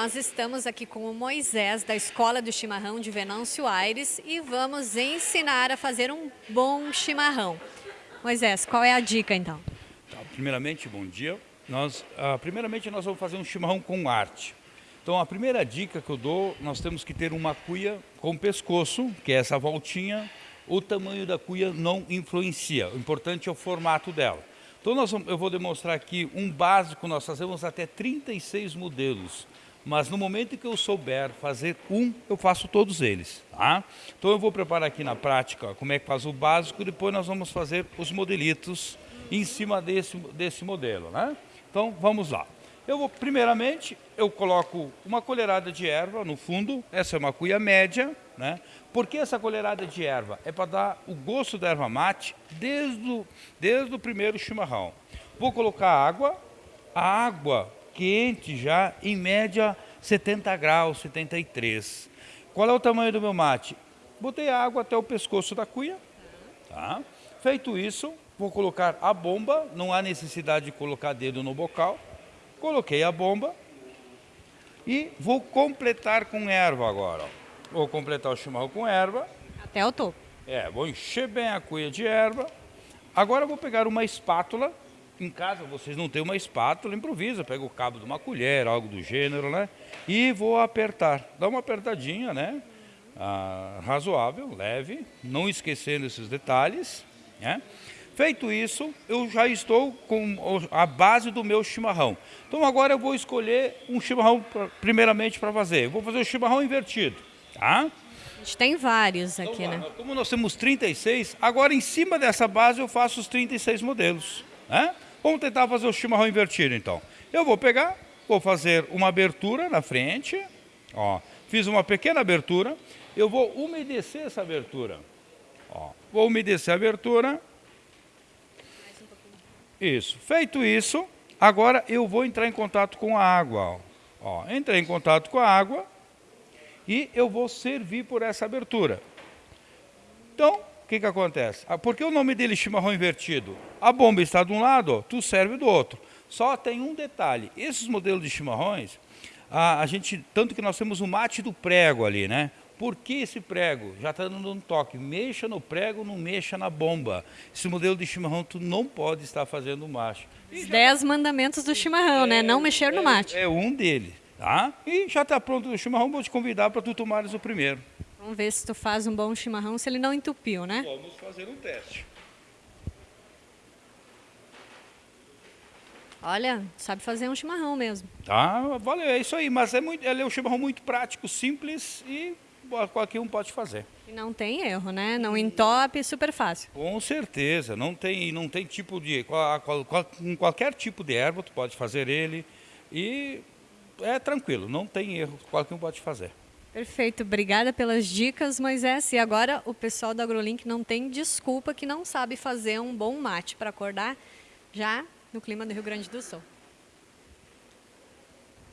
nós estamos aqui com o Moisés, da Escola do Chimarrão de Venâncio Aires, e vamos ensinar a fazer um bom chimarrão. Moisés, qual é a dica então? Tá, primeiramente, bom dia. Nós, uh, primeiramente, nós vamos fazer um chimarrão com arte. Então, a primeira dica que eu dou, nós temos que ter uma cuia com pescoço, que é essa voltinha. O tamanho da cuia não influencia, o importante é o formato dela. Então nós, eu vou demonstrar aqui um básico, nós fazemos até 36 modelos. Mas no momento que eu souber fazer um, eu faço todos eles. Tá? Então eu vou preparar aqui na prática como é que faz o básico, depois nós vamos fazer os modelitos em cima desse, desse modelo. Né? Então vamos lá. Eu vou, primeiramente, eu coloco uma colherada de erva no fundo, essa é uma cuia média, né? Por que essa colherada de erva? É para dar o gosto da erva mate desde o, desde o primeiro chimarrão. Vou colocar água, a água quente já, em média 70 graus, 73. Qual é o tamanho do meu mate? Botei a água até o pescoço da cuia. Tá? Feito isso, vou colocar a bomba, não há necessidade de colocar dedo no bocal. Coloquei a bomba e vou completar com erva agora. Vou completar o chimarrão com erva. Até o topo. É, vou encher bem a cuia de erva. Agora vou pegar uma espátula. Em casa vocês não têm uma espátula, improvisa. Pega o cabo de uma colher, algo do gênero, né? E vou apertar. Dá uma apertadinha, né? Ah, razoável, leve. Não esquecendo esses detalhes, né? Feito isso, eu já estou com a base do meu chimarrão. Então agora eu vou escolher um chimarrão primeiramente para fazer. Eu vou fazer o chimarrão invertido, tá? A gente tem vários aqui, então, né? Como nós temos 36, agora em cima dessa base eu faço os 36 modelos, né? Vamos tentar fazer o chimarrão invertido então. Eu vou pegar, vou fazer uma abertura na frente, ó. Fiz uma pequena abertura, eu vou umedecer essa abertura. Ó, vou umedecer a abertura isso. Feito isso, agora eu vou entrar em contato com a água. Ó, entrei em contato com a água e eu vou servir por essa abertura. Então, que, que acontece? Ah, por que o nome dele é chimarrão invertido? A bomba está de um lado, tu serve do outro. Só tem um detalhe. Esses modelos de chimarrões, a, a gente, tanto que nós temos o mate do prego ali, né? Por que esse prego? Já está dando um toque. Mexa no prego, não mexa na bomba. Esse modelo de chimarrão, tu não pode estar fazendo macho. Os dez mandamentos do chimarrão, é, né? Não mexer no mate. É, é um deles, tá? E já está pronto o chimarrão, vou te convidar para tu tomares o primeiro. Vamos ver se tu faz um bom chimarrão, se ele não entupiu, né? Vamos fazer um teste. Olha, sabe fazer um chimarrão mesmo. Tá, valeu, é isso aí. Mas é, muito, é um chimarrão muito prático, simples e qualquer um pode fazer. E não tem erro, né? Não entope, super fácil. Com certeza, não tem, não tem tipo de, qual, qual, com qualquer tipo de erva tu pode fazer ele e é tranquilo, não tem erro, qualquer um pode fazer. Perfeito, obrigada pelas dicas, Moisés. E agora o pessoal da AgroLink não tem desculpa que não sabe fazer um bom mate para acordar já no clima do Rio Grande do Sul.